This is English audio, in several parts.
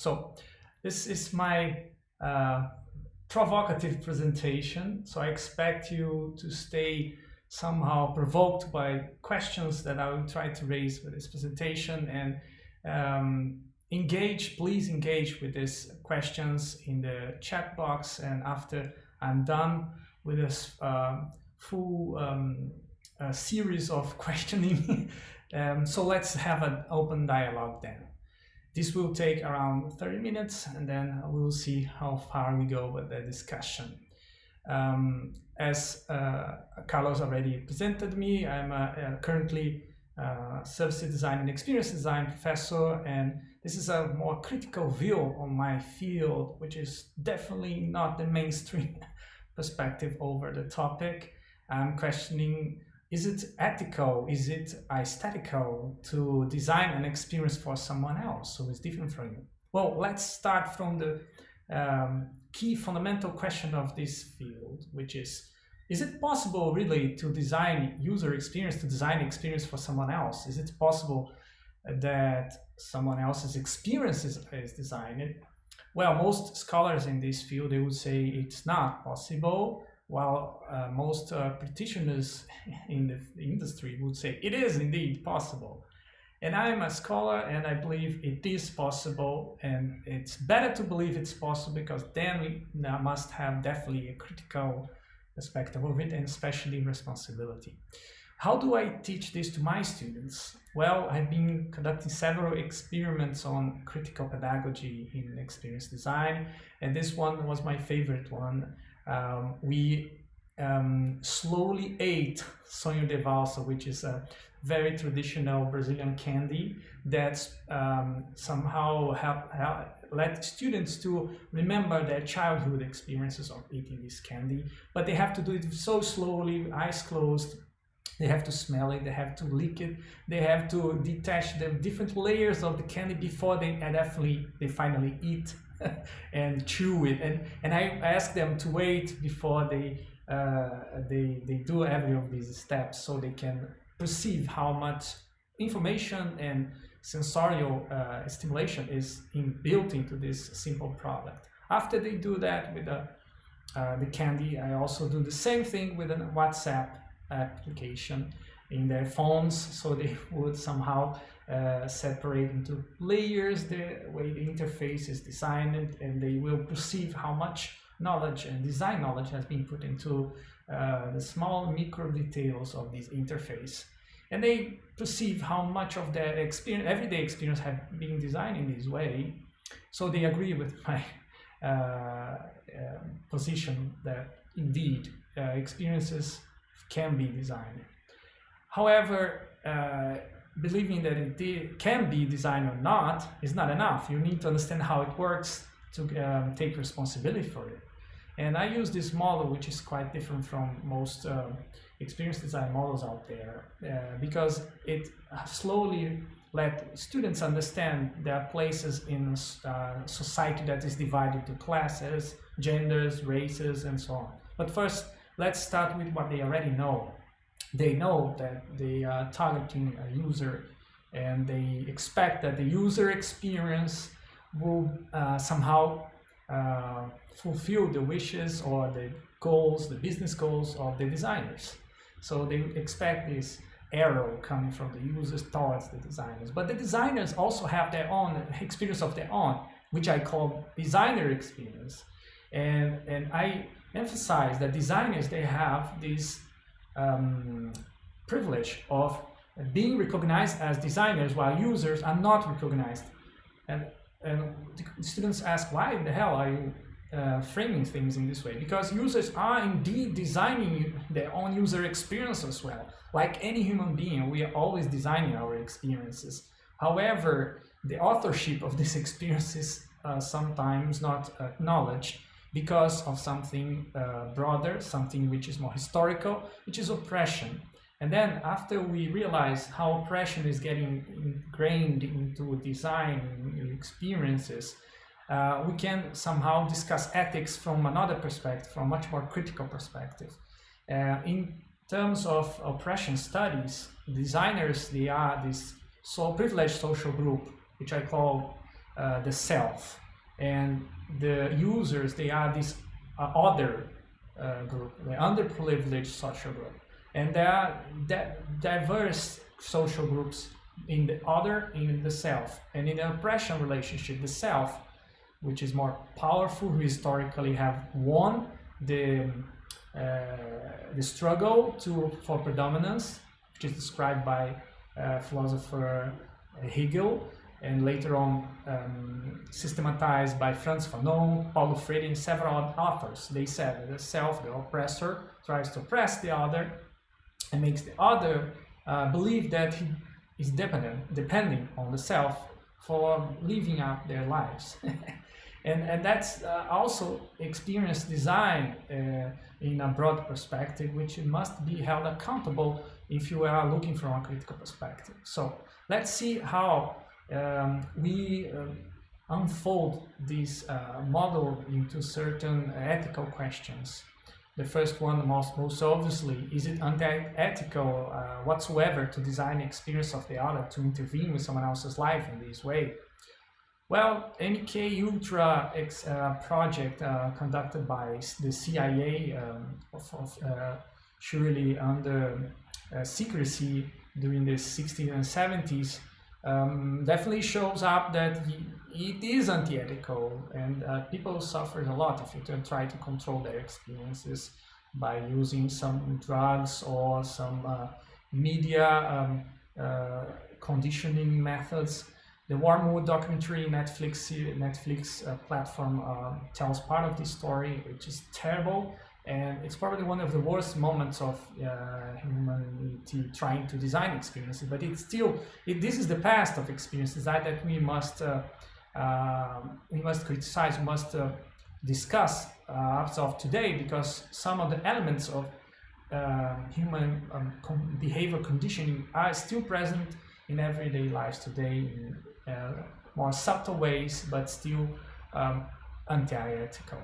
So this is my uh, provocative presentation. So I expect you to stay somehow provoked by questions that I will try to raise with this presentation and um, engage, please engage with these questions in the chat box. And after I'm done with this uh, full um, series of questioning, um, so let's have an open dialogue then. This will take around 30 minutes and then we'll see how far we go with the discussion. Um, as uh, Carlos already presented me, I'm currently uh, service design and experience design professor and this is a more critical view on my field which is definitely not the mainstream perspective over the topic. I'm questioning is it ethical, is it aesthetical to design an experience for someone else who is different from you? Well, let's start from the um, key fundamental question of this field, which is, is it possible really to design user experience, to design experience for someone else? Is it possible that someone else's experience is, is designed? Well, most scholars in this field, they would say it's not possible while uh, most uh, practitioners in the industry would say it is indeed possible. And I'm a scholar and I believe it is possible and it's better to believe it's possible because then we must have definitely a critical perspective of it and especially responsibility. How do I teach this to my students? Well, I've been conducting several experiments on critical pedagogy in experience design and this one was my favorite one um, we um, slowly ate sonho de valsa, which is a very traditional Brazilian candy that um, somehow help, let students to remember their childhood experiences of eating this candy, but they have to do it so slowly, eyes closed, they have to smell it, they have to lick it, they have to detach the different layers of the candy before they definitely, they finally eat and chew it. And, and I ask them to wait before they, uh, they, they do every of these steps so they can perceive how much information and sensorial uh, stimulation is in, built into this simple product. After they do that with the, uh, the candy, I also do the same thing with a WhatsApp application in their phones so they would somehow uh, separate into layers the way the interface is designed and they will perceive how much knowledge and design knowledge has been put into uh, the small micro details of this interface. And they perceive how much of their experience everyday experience have been designed in this way. So they agree with my uh, um, position that indeed uh, experiences can be designed. However uh, believing that it can be designed or not is not enough. You need to understand how it works to um, take responsibility for it. And I use this model, which is quite different from most uh, experience design models out there, uh, because it slowly let students understand their places in uh, society that is divided to classes, genders, races, and so on. But first, let's start with what they already know they know that they are targeting a user and they expect that the user experience will uh, somehow uh, fulfill the wishes or the goals, the business goals of the designers. So they expect this arrow coming from the users towards the designers. But the designers also have their own experience of their own, which I call designer experience. And, and I emphasize that designers, they have this um, privilege of being recognized as designers while users are not recognized. And, and students ask, why the hell are you uh, framing things in this way? Because users are indeed designing their own user experience as well. Like any human being, we are always designing our experiences. However, the authorship of these experiences uh, sometimes not acknowledged because of something uh, broader, something which is more historical, which is oppression. And then after we realize how oppression is getting ingrained into design experiences, uh, we can somehow discuss ethics from another perspective, from a much more critical perspective. Uh, in terms of oppression studies, designers, they are this so privileged social group, which I call uh, the self and the users they are this uh, other uh, group the underprivileged social group. And there are diverse social groups in the other in the self. And in the oppression relationship the self which is more powerful historically have won the uh, the struggle to for predominance which is described by uh, philosopher Hegel and later on um, systematized by Frantz Fanon, Paulo Freire, and several authors. They said that the self, the oppressor, tries to oppress the other and makes the other uh, believe that he is dependent, depending on the self for living out their lives. and, and that's uh, also experience design uh, in a broad perspective, which must be held accountable if you are looking from a critical perspective. So let's see how um, we uh, unfold this uh, model into certain ethical questions. The first one, most, most obviously, is it unethical uh, whatsoever to design the experience of the other, to intervene with someone else's life in this way? Well, MK Ultra X, uh, project uh, conducted by the CIA, um, of, of, uh, surely under secrecy during the 60s and 70s, um, definitely shows up that it is anti-ethical and uh, people suffer a lot if you try to control their experiences by using some drugs or some uh, media um, uh, conditioning methods. The Wormwood documentary Netflix Netflix uh, platform uh, tells part of this story, which is terrible and it's probably one of the worst moments of uh, humanity trying to design experiences but it's still it, this is the past of experience design that we must uh, uh, we must criticize must uh, discuss uh, as of today because some of the elements of uh, human um, behavior conditioning are still present in everyday lives today in more subtle ways but still um, anti-ethical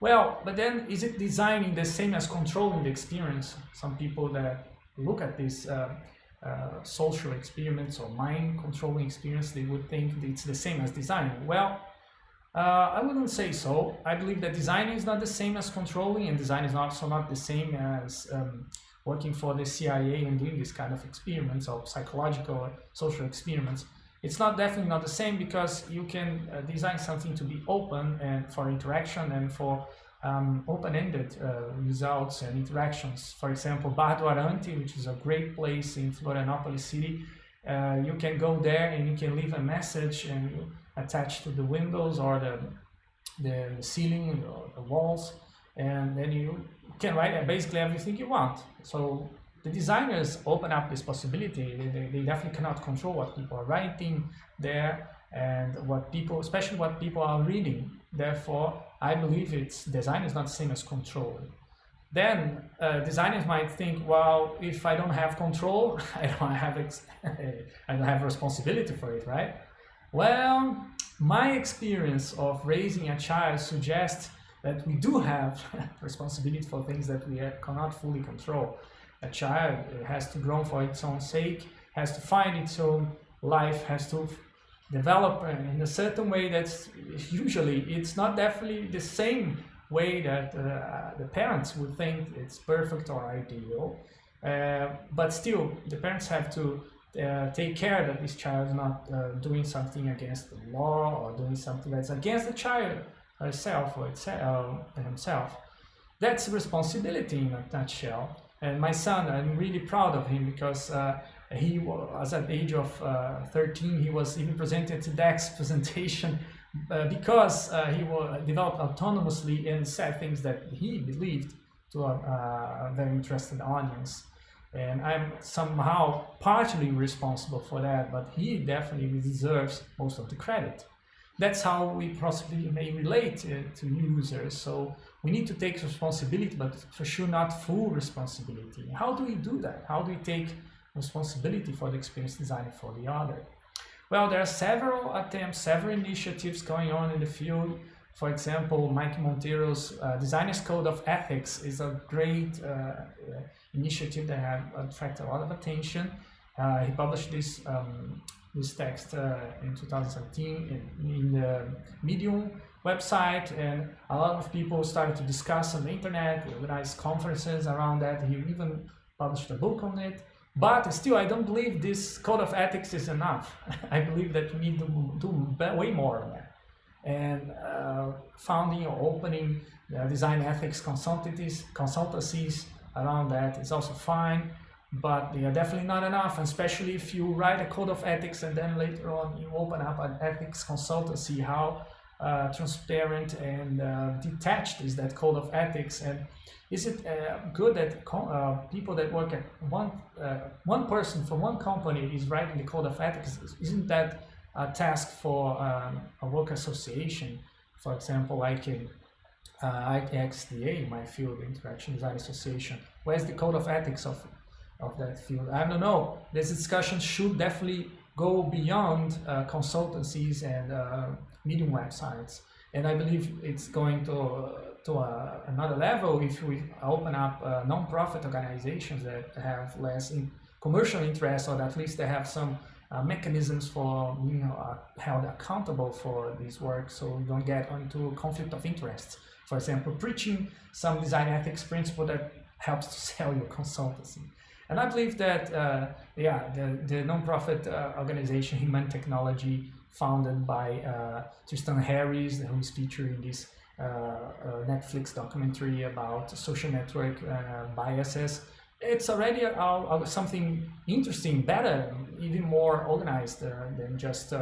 well, but then is it designing the same as controlling the experience? Some people that look at these uh, uh, social experiments or mind controlling experience, they would think it's the same as designing. Well, uh, I wouldn't say so. I believe that designing is not the same as controlling and design is also not the same as um, working for the CIA and doing this kind of experiments or psychological or social experiments. It's not definitely not the same because you can uh, design something to be open and for interaction and for um, open-ended uh, results and interactions. For example, Bar Arante, which is a great place in Florianopolis city, uh, you can go there and you can leave a message and attach to the windows or the, the ceiling or the walls and then you can write basically everything you want. So the designers open up this possibility. They, they, they, definitely cannot control what people are writing there and what people, especially what people are reading. Therefore, I believe it's design is not the same as control. Then uh, designers might think, well, if I don't have control, I don't have I don't have responsibility for it, right? Well, my experience of raising a child suggests that we do have responsibility for things that we cannot fully control a child has to grow for its own sake, has to find its own life, has to develop in a certain way that's usually it's not definitely the same way that uh, the parents would think it's perfect or ideal. Uh, but still the parents have to uh, take care that this child is not uh, doing something against the law or doing something that's against the child herself or itself, uh, himself. That's responsibility in a nutshell and my son, I'm really proud of him because uh, he was at the age of uh, 13, he was even presented to TEDx presentation uh, because uh, he developed autonomously and said things that he believed to a very interested audience. And I'm somehow partially responsible for that, but he definitely deserves most of the credit. That's how we possibly may relate uh, to users. So we need to take responsibility, but for sure not full responsibility. How do we do that? How do we take responsibility for the experience design for the other? Well, there are several attempts, several initiatives going on in the field. For example, Mike Monteiro's uh, Designer's Code of Ethics is a great uh, uh initiative that has attracted a lot of attention. Uh, he published this um, this text uh, in 2017 in, in, the Medium website and a lot of people started to discuss on the internet, organize conferences around that. He even published a book on it. But still, I don't believe this code of ethics is enough. I believe that we need to do way more on that. And uh, founding or opening uh, design ethics consultancies around that is also fine but they are definitely not enough, especially if you write a code of ethics and then later on you open up an ethics consultancy, how uh, transparent and uh, detached is that code of ethics? And is it uh, good that uh, people that work at one uh, one person from one company is writing the code of ethics? Isn't that a task for um, a work association? For example like in uh, my field interaction design association. Where's the code of ethics of of that field. I don't know. This discussion should definitely go beyond uh, consultancies and uh, medium websites. And I believe it's going to to uh, another level if we open up uh, non-profit organizations that have less in commercial interest, or at least they have some uh, mechanisms for being uh, held accountable for this work, so you don't get into conflict of interest. For example, preaching some design ethics principle that helps to sell your consultancy. And I believe that, uh, yeah, the, the nonprofit uh, organization Humane Technology, founded by uh, Tristan Harris, who is featured in this uh, uh, Netflix documentary about social network uh, biases, it's already something interesting, better, even more organized than just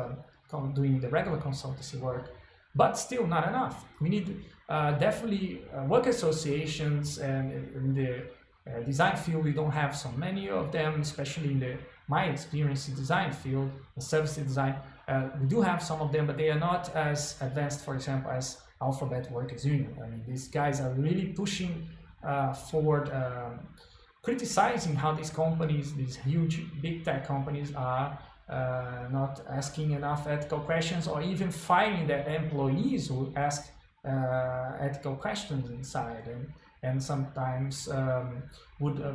doing the regular consultancy work but still not enough. We need uh, definitely uh, work associations and in the uh, design field, we don't have so many of them, especially in the my experience in design field, the service design. Uh, we do have some of them, but they are not as advanced, for example, as Alphabet Workers Union. I mean, these guys are really pushing uh, forward, um, criticizing how these companies, these huge big tech companies, are uh, not asking enough ethical questions or even firing their employees who ask uh, ethical questions inside. And, and sometimes um, would uh,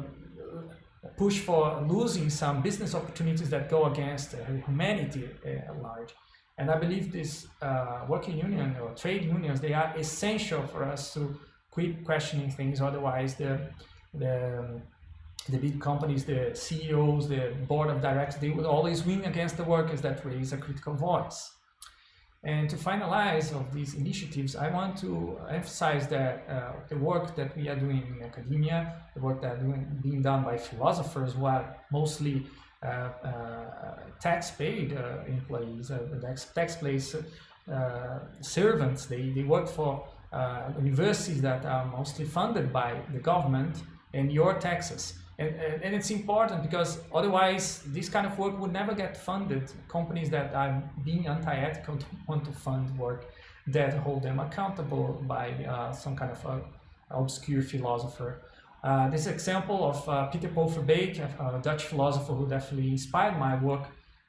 push for losing some business opportunities that go against uh, humanity at large. And I believe this uh, working union or trade unions, they are essential for us to quit questioning things. Otherwise, the, the, the big companies, the CEOs, the board of directors, they would always win against the workers that raise a critical voice. And to finalize of these initiatives, I want to emphasize that uh, the work that we are doing in academia, the work that doing, being done by philosophers who are mostly uh, uh, tax-paid uh, employees, uh, tax-paid uh, servants, they, they work for universities that are mostly funded by the government and your taxes. And, and, and, it's important because otherwise this kind of work would never get funded. Companies that are being anti-ethical want to fund work that hold them accountable by uh, some kind of a obscure philosopher. Uh, this example of uh, Peter Paul Verbeek, a Dutch philosopher who definitely inspired my work,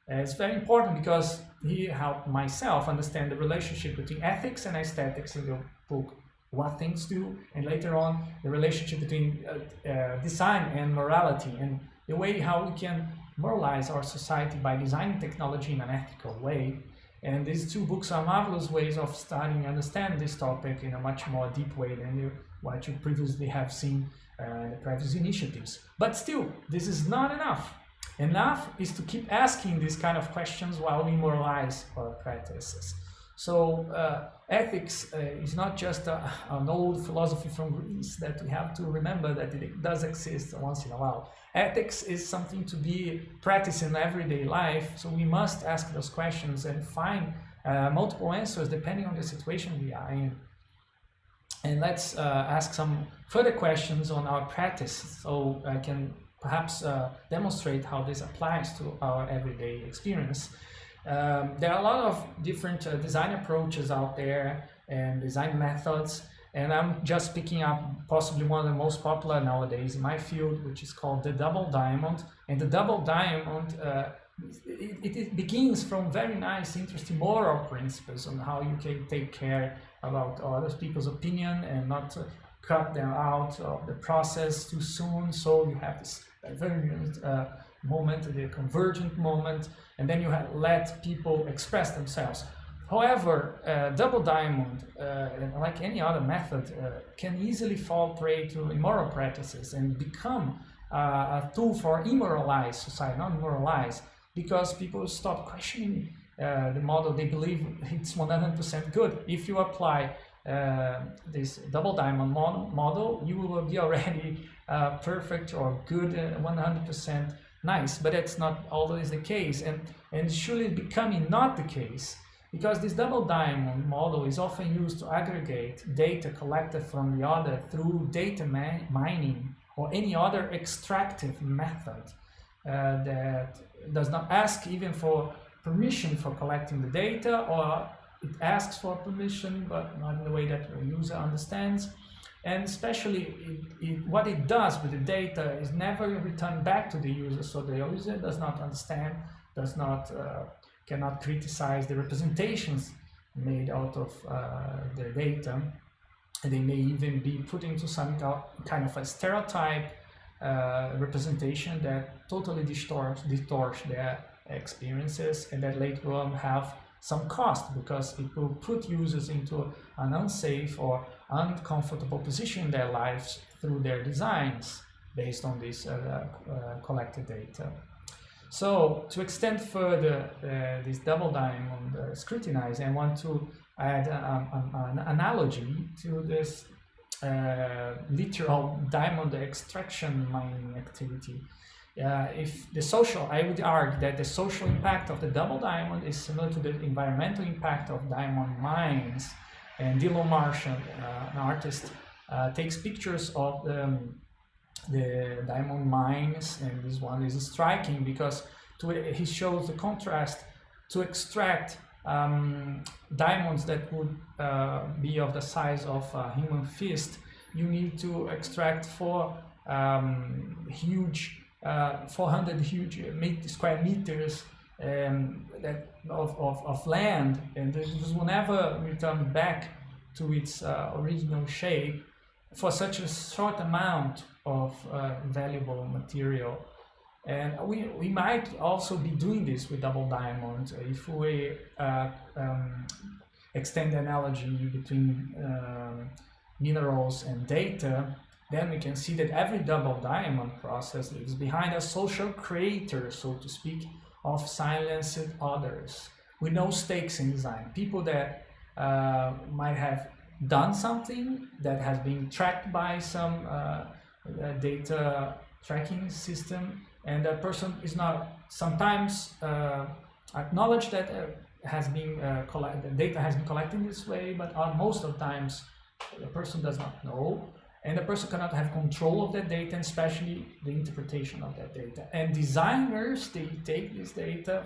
is very important because he helped myself understand the relationship between ethics and aesthetics in the book what things do, and later on the relationship between uh, uh, design and morality, and the way how we can moralize our society by designing technology in an ethical way. And these two books are marvelous ways of starting to understand this topic in a much more deep way than you, what you previously have seen uh, in the previous initiatives. But still, this is not enough. Enough is to keep asking these kind of questions while we moralize our practices. So uh, ethics uh, is not just a, an old philosophy from Greece that we have to remember that it does exist once in a while. Ethics is something to be practiced in everyday life, so we must ask those questions and find uh, multiple answers depending on the situation we are in. And let's uh, ask some further questions on our practice so I can perhaps uh, demonstrate how this applies to our everyday experience. Um, there are a lot of different uh, design approaches out there and design methods and I'm just picking up possibly one of the most popular nowadays in my field which is called the double diamond. And the double diamond uh, it, it, begins from very nice interesting moral principles on how you can take care about other people's opinion and not cut them out of the process too soon. So you have this very uh, moment, the convergent moment, and then you let people express themselves. However, uh, double diamond, uh, like any other method, uh, can easily fall prey to immoral practices and become uh, a tool for immoralized society, not moralize, because people stop questioning uh, the model they believe it's 100% good. If you apply uh, this double diamond model, you will be already perfect or good 100% nice, but that's not always the case. And, and surely becoming not the case because this double diamond model is often used to aggregate data collected from the other through data mining or any other extractive method uh, that does not ask even for permission for collecting the data or it asks for permission but not in the way that the user understands and especially it, it, what it does with the data is never returned back to the user so the user does not understand does not uh, cannot criticize the representations made out of uh, the data. And they may even be put into some kind of a stereotype uh, representation that totally distorts, distorts their experiences and that later on have some cost because it will put users into an unsafe or uncomfortable position in their lives through their designs based on this uh, uh, collected data. So to extend further uh, this double diamond uh, scrutinize, I want to add an analogy to this uh, literal diamond extraction mining activity. Uh, if the social, I would argue that the social impact of the double diamond is similar to the environmental impact of diamond mines. And Dylan Marshall, uh, an artist, uh, takes pictures of the, um, the diamond mines, and this one is striking because to, he shows the contrast to extract um, diamonds that would uh, be of the size of a human fist, you need to extract four um, huge, uh, 400 huge square meters um, that, of, of, of land, and this will never return back to its uh, original shape for such a short amount of uh, valuable material. And we, we might also be doing this with double diamond if we uh, um, extend the analogy between um, minerals and data, then we can see that every double diamond process leaves behind a social creator, so to speak, of silenced others with no stakes in design. People that uh, might have done something that has been tracked by some uh, data tracking system and that person is not sometimes uh, acknowledge that uh, has been uh, collected data has been collected this way but most of the times the person does not know and the person cannot have control of that data and especially the interpretation of that data and designers they take this data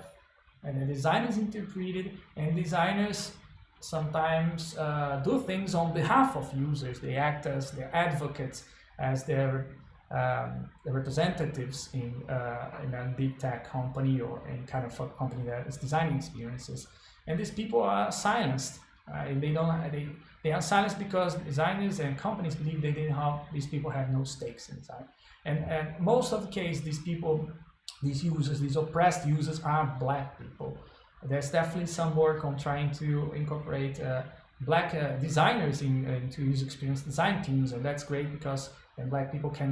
and the designers interpret it and designers sometimes uh, do things on behalf of users they act as their advocates as their um, the representatives in, uh, in a big tech company or in kind of a company that is designing experiences. And these people are silenced. Uh, they don't. They they are silenced because designers and companies believe they didn't have these people have no stakes inside. And and most of the case, these people, these users, these oppressed users are black people. There's definitely some work on trying to incorporate uh, black uh, designers in, into user experience design teams, and that's great because then black people can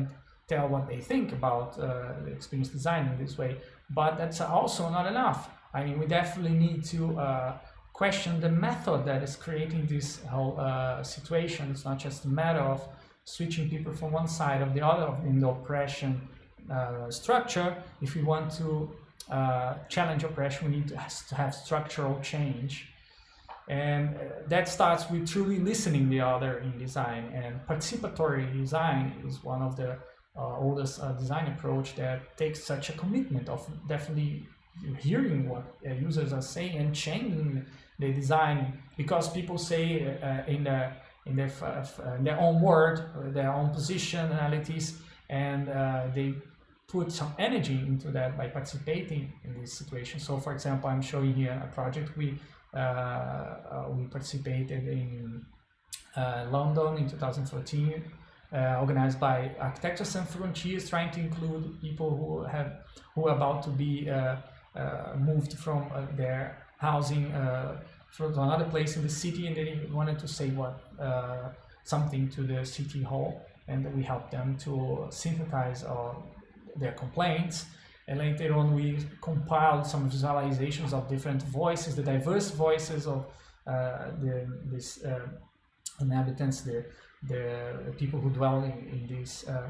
tell what they think about uh, experience design in this way. But that's also not enough. I mean, we definitely need to uh, question the method that is creating this whole uh, situation. It's not just a matter of switching people from one side of the other in the oppression uh, structure. If we want to uh, challenge oppression, we need to, have structural change. And uh, that starts with truly listening the other in design and participatory design is one of the uh, oldest uh, design approach that takes such a commitment of definitely hearing what uh, users are saying and changing the design because people say uh, in the in their, in their own word, their own positionalities, and uh, they put some energy into that by participating in this situation. So, for example, I'm showing here a project we uh, we participated in London in 2014 uh, organized by Architecture Sans Frontiers, trying to include people who have who are about to be uh, uh, moved from uh, their housing uh, from another place in the city, and they wanted to say what uh, something to the city hall, and we helped them to synthesize their complaints. And later on, we compiled some visualizations of different voices, the diverse voices of the this inhabitants, the the people who dwell in, in these uh,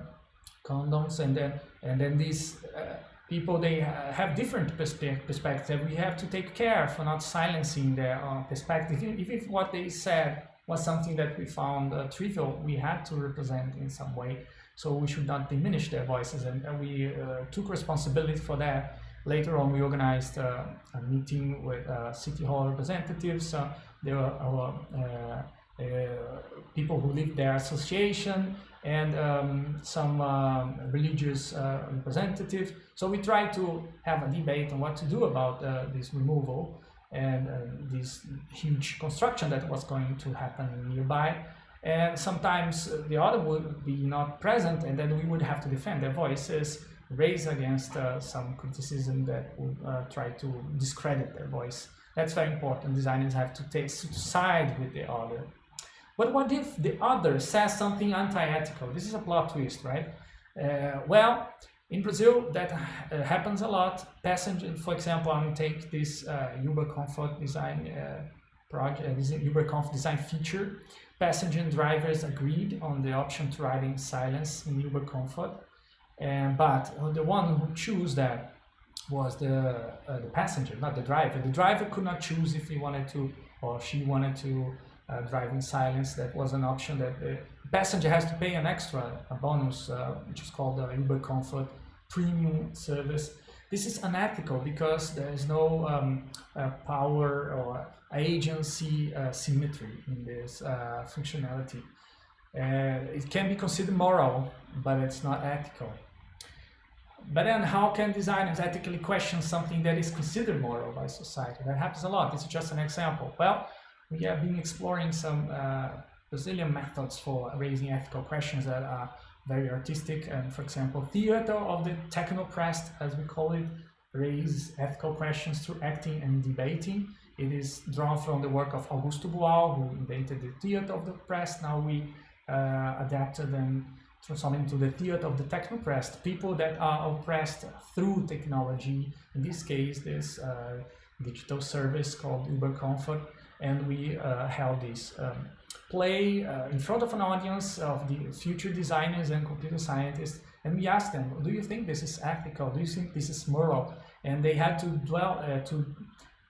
condoms and then and then these uh, people they have different perspe perspectives. We have to take care for not silencing their uh, perspective. Even if what they said was something that we found uh, trivial we had to represent in some way. So we should not diminish their voices. And, and we uh, took responsibility for that. Later on we organized uh, a meeting with city hall representatives. There were uh, people who lead their association and um, some um, religious uh, representatives. So we try to have a debate on what to do about uh, this removal and this huge construction that was going to happen nearby. And sometimes the other would be not present and then we would have to defend their voices raise against uh, some criticism that would uh, try to discredit their voice. That's very important. Designers have to take side with the other but what if the other says something anti-ethical? This is a plot twist, right? Uh, well, in Brazil, that uh, happens a lot. Passenger, for example, I'm take this uh, Uber Comfort design uh, project, uh, this Uber Comfort design feature. Passenger and drivers agreed on the option to ride in silence in Uber Comfort, and but the one who chose that was the uh, the passenger, not the driver. The driver could not choose if he wanted to or she wanted to uh, driving silence. That was an option that the passenger has to pay an extra a bonus, uh, which is called the Uber Comfort Premium Service. This is unethical because there is no um, uh, power or agency uh, symmetry in this uh, functionality. it can be considered moral, but it's not ethical. But then how can designers ethically question something that is considered moral by society? That happens a lot. This is just an example. Well, we have been exploring some uh, Brazilian methods for raising ethical questions that are very artistic. And for example, theater of the techno-oppressed, as we call it, raises ethical questions through acting and debating. It is drawn from the work of Augusto Boal, who invented the theater of the Oppressed. Now we uh, adapted and transformed into the theater of the techno-oppressed, people that are oppressed through technology. In this case, this uh, digital service called Uber Comfort and we uh, held this um, play uh, in front of an audience of the future designers and computer scientists and we asked them do you think this is ethical? Do you think this is moral? And they had to dwell uh, to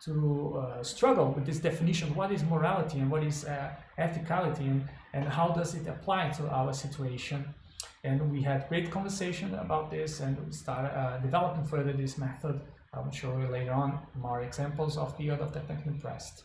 to uh, struggle with this definition what is morality and what is uh, ethicality and, and how does it apply to our situation? And we had great conversation about this and we started uh, developing further this method. I'll show you later on more examples of the art of the techno-oppressed.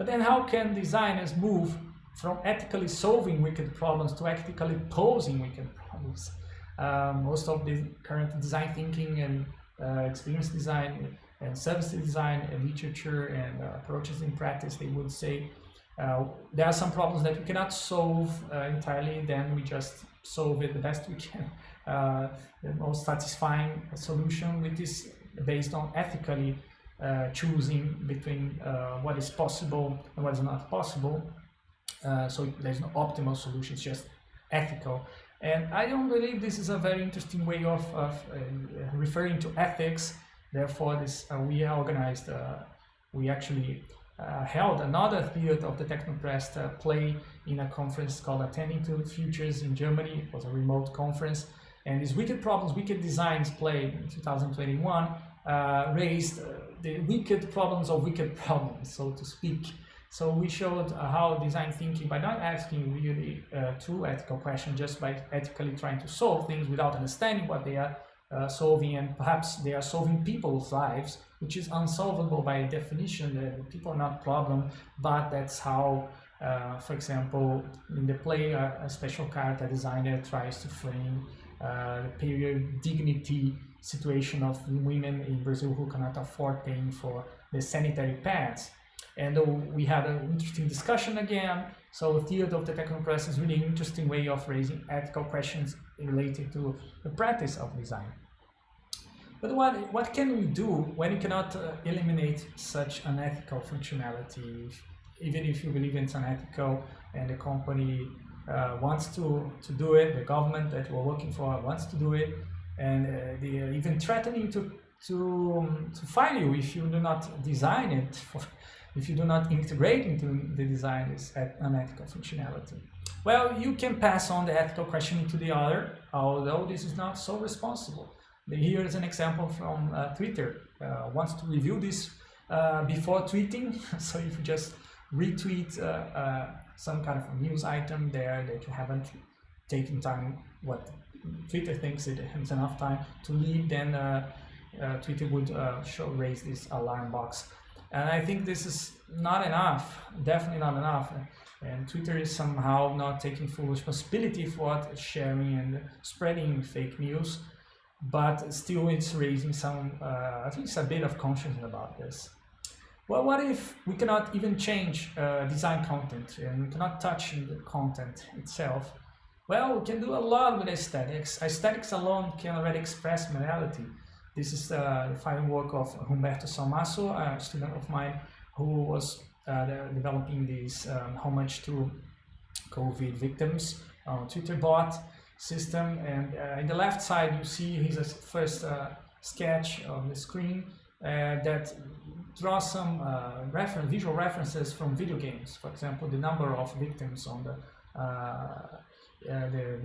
But then how can designers move from ethically solving wicked problems to ethically posing wicked problems? Uh, most of the current design thinking and uh, experience design and service design and literature and uh, approaches in practice, they would say uh, there are some problems that we cannot solve uh, entirely, then we just solve it the best we can. The most satisfying solution which is based on ethically uh, choosing between uh, what is possible and what is not possible. Uh, so there's no optimal solution, it's just ethical. And I don't believe this is a very interesting way of, of uh, referring to ethics. Therefore, this uh, we organized, we actually held another theater of the Techno-Oppressed play in a conference called Attending to Futures in Germany. It was a remote conference. And this Wicked Problems, Wicked Designs play in 2021 uh, raised uh, the wicked problems of wicked problems, so to speak. So we showed uh, how design thinking, by not asking really uh, true ethical questions, just by ethically trying to solve things without understanding what they are uh, solving, and perhaps they are solving people's lives, which is unsolvable by definition. The people are not problem, but that's how, uh, for example, in the play, a special character designer tries to frame uh, the period dignity situation of women in Brazil who cannot afford paying for the sanitary pads. And uh, we had an interesting discussion again. So the field of the techno-oppressed is really an interesting way of raising ethical questions related to the practice of design. But what, what can we do when you cannot uh, eliminate such unethical functionality, even if you believe it's unethical and the company uh, wants to, to do it, the government that we're working for wants to do it, and uh, they are even threatening to, to, um, to fine you if you do not design it, for, if you do not integrate into the design this unethical functionality. Well, you can pass on the ethical question to the other, although this is not so responsible. Here is an example from uh, Twitter. Uh, wants to review this uh, before tweeting. so if you just retweet uh, uh, some kind of news item there that you haven't taken time, what Twitter thinks it has enough time to leave, then uh, Twitter would show raise this alarm box. And I think this is not enough, definitely not enough. And Twitter is somehow not taking full responsibility for what sharing and spreading fake news but still it's raising some, uh, at least a bit of conscience about this. Well, what if we cannot even change uh, design content and we cannot touch the content itself? Well, we can do a lot with aesthetics. Aesthetics alone can already express morality. This is uh, the final work of Humberto Salmaso, a student of mine who was uh, developing this um, homage to COVID victims on Twitter bot system and uh, in the left side you see his first uh, sketch on the screen uh, that draws some uh, reference, visual references from video games. For example, the number of victims on the, uh, uh, the,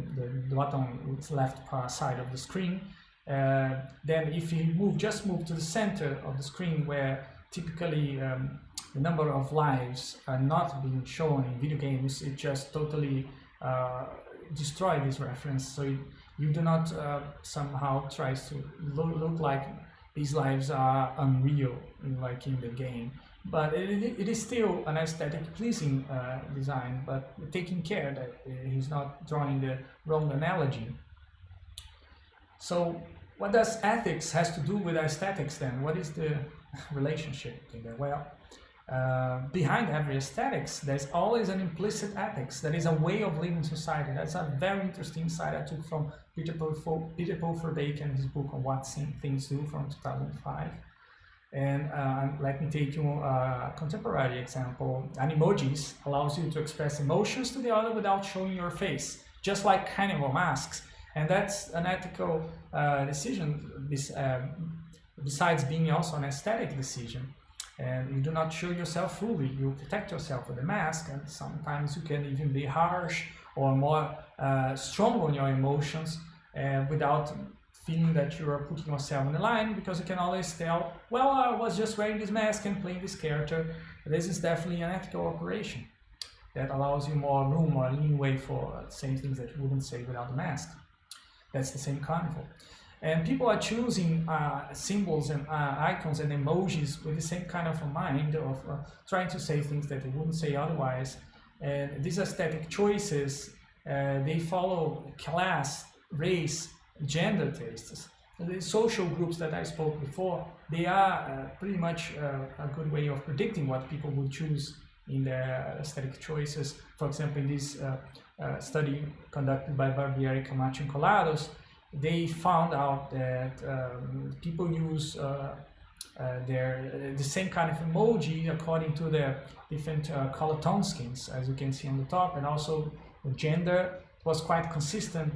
the, bottom left side of the screen. then if you move, just move to the center of the screen where typically um, the number of lives are not being shown in video games, it just totally destroy this reference so you, you do not uh, somehow try to look, look, like these lives are unreal like in the game but it, it is still an aesthetic pleasing uh, design but taking care that uh, he's not drawing the wrong analogy so what does ethics has to do with aesthetics then what is the relationship well uh, behind every aesthetics, there's always an implicit ethics. That is a way of living society. That's a very interesting side I took from Peter Paul, Peter Verbeek, his book on what things do from 2005. And uh, let me take you a contemporary example. Animojis allows you to express emotions to the other without showing your face, just like carnival masks. And that's an ethical uh, decision, uh, besides being also an aesthetic decision and you do not show yourself fully. You protect yourself with a mask, and sometimes you can even be harsh or more uh, strong on your emotions uh, without feeling that you are putting yourself on the line because you can always tell, well, I was just wearing this mask and playing this character. This is definitely an ethical operation that allows you more room or leeway for saying things that you wouldn't say without the mask. That's the same carnival. And people are choosing uh, symbols and uh, icons and emojis with the same kind of a mind of uh, trying to say things that they wouldn't say otherwise. And these aesthetic choices, uh, they follow class, race, gender tastes. The social groups that I spoke before, they are uh, pretty much uh, a good way of predicting what people would choose in their aesthetic choices. For example, in this study conducted by Barbieri, Camacho, and Collados, they found out that um, people use uh, uh, their the same kind of emoji according to their different uh, color tone schemes, as you can see on the top, and also gender was quite consistent.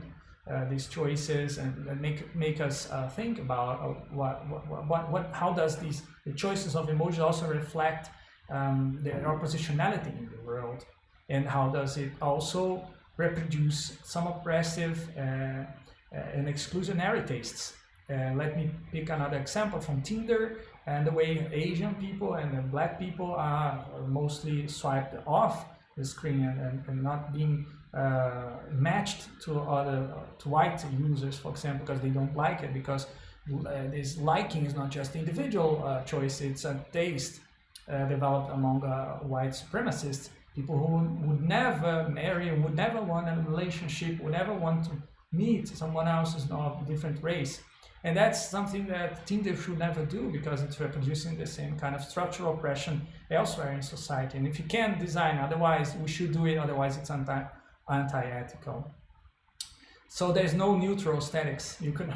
Uh, these choices and, make make us uh, think about uh, what, what, what what how does these the choices of emoji also reflect um, their positionality in the world, and how does it also reproduce some oppressive uh, and exclusionary tastes. Uh, let me pick another example from Tinder and the way Asian people and black people are mostly swiped off the screen and, and not being uh, matched to other to white users, for example, because they don't like it because uh, this liking is not just individual uh, choice; it's a taste uh, developed among white supremacists, people who would never marry, would never want a relationship, would never want to meet someone else is of a different race. And that's something that Tinder should never do because it's reproducing the same kind of structural oppression elsewhere in society. And if you can design otherwise, we should do it, otherwise it's anti, anti-ethical. So there's no neutral aesthetics. You can,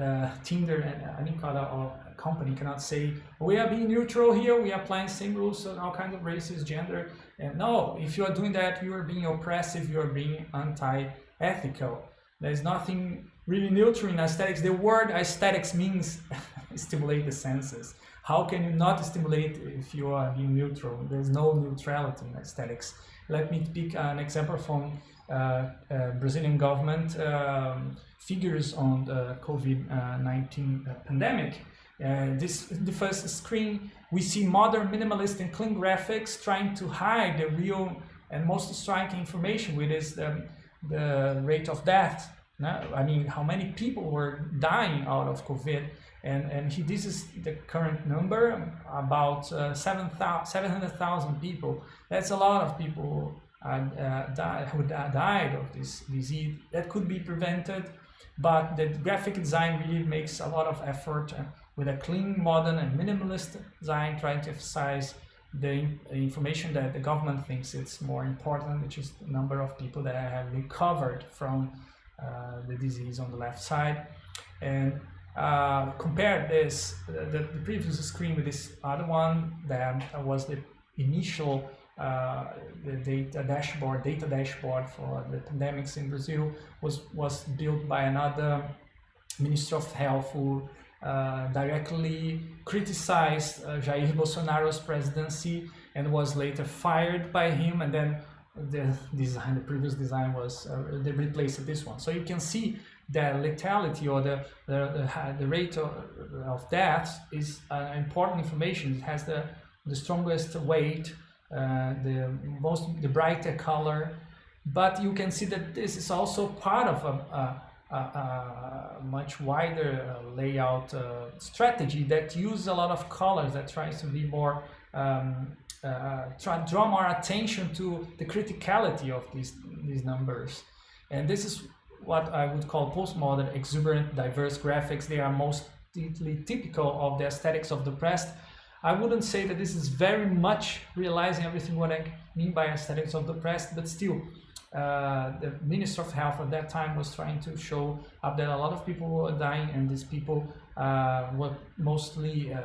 uh, Tinder and any other company cannot say, we are being neutral here, we are applying same rules on all kinds of races, gender. And no, if you are doing that, you are being oppressive, you are being anti-ethical. There's nothing really neutral in aesthetics. The word aesthetics means stimulate the senses. How can you not stimulate if you are being neutral? There's no neutrality in aesthetics. Let me pick an example from uh, uh, Brazilian government um, figures on the COVID-19 uh, pandemic. Uh, this the first screen we see modern minimalist and clean graphics trying to hide the real and most striking information which is the, the rate of death I mean, how many people were dying out of COVID? And, and he, this is the current number, about uh, 700,000 people. That's a lot of people uh, uh, die, who died of this disease. That could be prevented, but the graphic design really makes a lot of effort uh, with a clean, modern, and minimalist design, trying to emphasize the information that the government thinks it's more important, which is the number of people that have recovered from uh, the disease on the left side and uh, compare this the, the, previous screen with this other one that was the initial uh, the data dashboard data dashboard for the pandemics in Brazil was was built by another minister of health who uh, directly criticized uh, Jair Bolsonaro's presidency and was later fired by him and then the design, the previous design was, uh, they replaced this one. So you can see the lethality or the, the, the, rate of, of death is uh, important information. It has the, the strongest weight, uh, the most, the brighter color, but you can see that this is also part of a, a, a much wider layout uh, strategy that uses a lot of colors that tries to be more um, uh, try draw more attention to the criticality of these these numbers and this is what I would call postmodern exuberant diverse graphics they are mostly typical of the aesthetics of the oppressed I wouldn't say that this is very much realizing everything what I mean by aesthetics of the oppressed but still uh, the Minister of Health at that time was trying to show up that a lot of people were dying and these people uh, were mostly uh,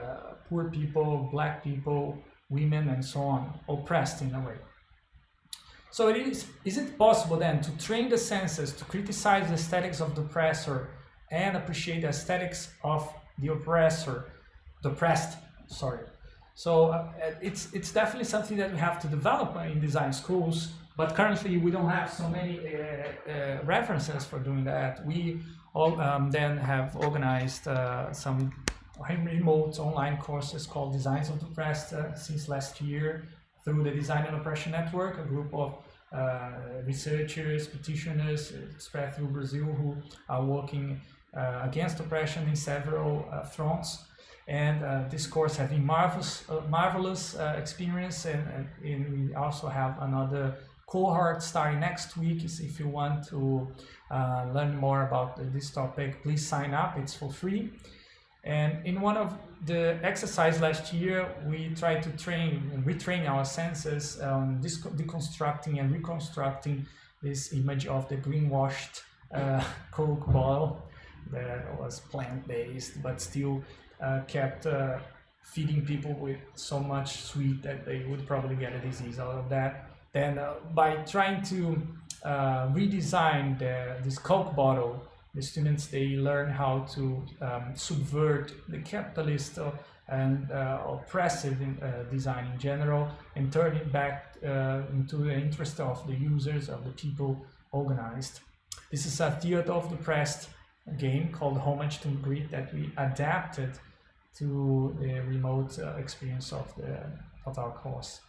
poor people, black people, women and so on, oppressed in a way. So it is, is it possible then to train the senses to criticize the aesthetics of the oppressor and appreciate the aesthetics of the oppressor, the oppressed, sorry. So uh, it's, it's definitely something that we have to develop in design schools, but currently we don't have so many uh, uh, references for doing that. We all, um, then have organized uh, some remote online courses called Designs of the Oppressed uh, since last year through the Design and Oppression Network, a group of uh, researchers, petitioners uh, spread through Brazil who are working uh, against oppression in several uh, fronts. And uh, this course has been marvelous, marvelous experience, and, and, we also have another cohort starting next week. If you want to learn more about this topic, please sign up. It's for free. And in one of the exercise last year, we tried to train and retrain our senses on deconstructing and reconstructing this image of the greenwashed uh, Coke bottle that was plant-based, but still uh, kept uh, feeding people with so much sweet that they would probably get a disease out of that. Then uh, by trying to uh, redesign the, this Coke bottle the students they learn how to um, subvert the capitalist and uh, oppressive in, uh, design in general and turn it back uh, into the interest of the users of the people organized. This is a theater of the Oppressed game called Homage to Grit that we adapted to the remote uh, experience of the of our course.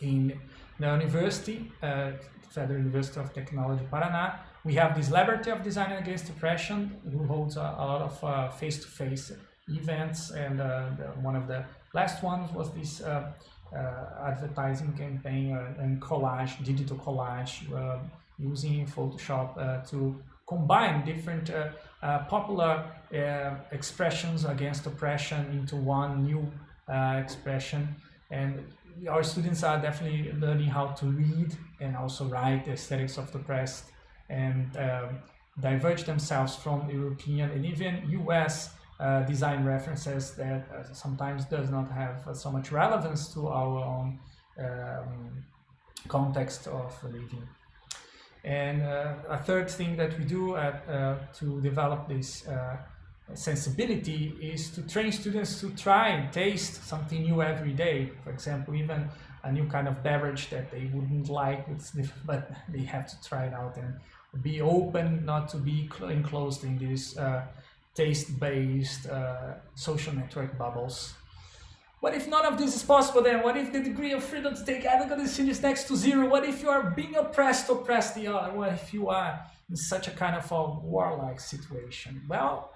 In the university, uh, Federal University of Technology Paraná, we have this Laboratory of Design Against Oppression, who holds a, a lot of uh, face-to-face uh, -face events, and uh, the, one of the last ones was this uh, uh, advertising campaign and collage, digital collage, using Photoshop to combine different uh, uh, popular uh, expressions against oppression into one new uh, expression. And our students are definitely learning how to read and also write the aesthetics of the oppressed and um, diverge themselves from European and even US uh, design references that uh, sometimes does not have uh, so much relevance to our own um, context of living. And uh, a third thing that we do at, uh, to develop this sensibility is to train students to try and taste something new every day. For example, even a new kind of beverage that they wouldn't like, but they have to try it out and be open, not to be enclosed in these uh, taste-based uh, social network bubbles. What if none of this is possible then? What if the degree of freedom to take ethical decisions is next to zero? What if you are being oppressed to oppress the other? What if you are in such a kind of a warlike situation? Well,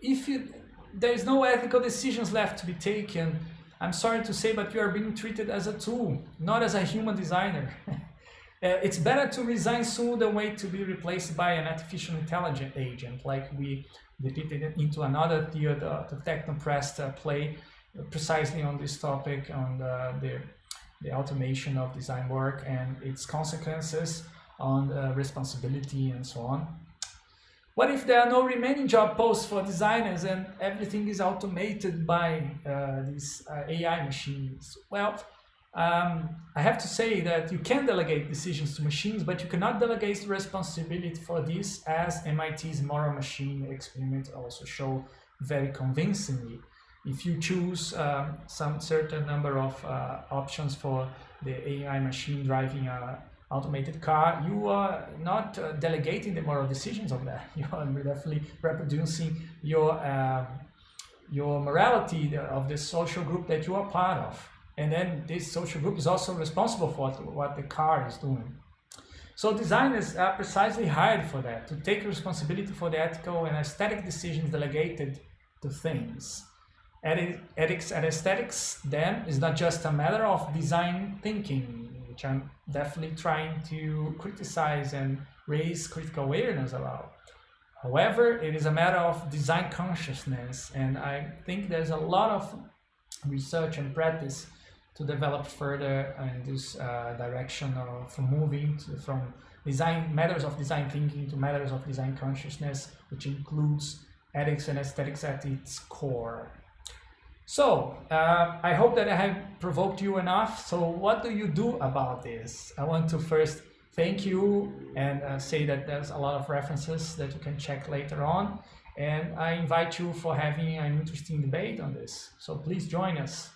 if you, there is no ethical decisions left to be taken, I'm sorry to say, but you are being treated as a tool, not as a human designer. uh, it's better to resign soon than wait to be replaced by an artificial intelligence agent, like we depicted into another theater, the Techno-Oppressed uh, play, precisely on this topic on the, the, the, automation of design work and its consequences on responsibility and so on. What if there are no remaining job posts for designers and everything is automated by uh, these uh, AI machines? Well, um, I have to say that you can delegate decisions to machines, but you cannot delegate responsibility for this as MIT's moral machine experiment also show very convincingly if you choose um, some certain number of uh, options for the AI machine driving a automated car, you are not uh, delegating the moral decisions of that. You are definitely reproducing your uh, your morality of the social group that you are part of. And then this social group is also responsible for what the car is doing. So designers are precisely hired for that, to take responsibility for the ethical and aesthetic decisions delegated to things. Ethics and aesthetics then is not just a matter of design thinking, which I'm definitely trying to criticize and raise critical awareness about. However, it is a matter of design consciousness, and I think there's a lot of research and practice to develop further in this uh, direction of moving to, from design matters of design thinking to matters of design consciousness, which includes ethics and aesthetics at its core. So, uh, I hope that I have provoked you enough. So what do you do about this? I want to first thank you and uh, say that there's a lot of references that you can check later on. And I invite you for having an interesting debate on this. So please join us.